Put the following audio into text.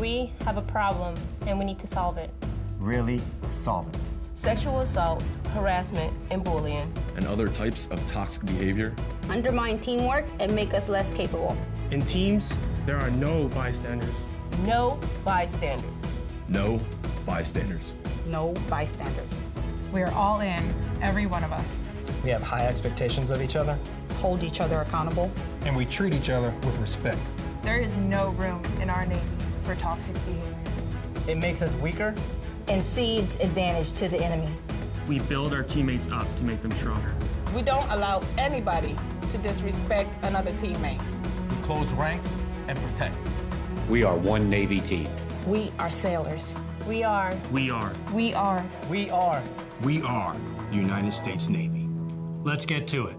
We have a problem and we need to solve it. Really solve it. Sexual assault, harassment, and bullying. and other types of toxic behavior. undermine teamwork, and make us less capable. In teams, there are no bystanders. No bystanders. No bystanders. No bystanders. We are all in, every one of us. We have high expectations of each other. Hold each other accountable. And we treat each other with respect. There is no room in our Navy for toxic behavior. It makes us weaker. And cedes advantage to the enemy. We build our teammates up to make them stronger. We don't allow anybody to disrespect another teammate. We close ranks and protect. We are one Navy team. We are sailors. We are. We are. We are. We are. We are the United States Navy. Let's get to it.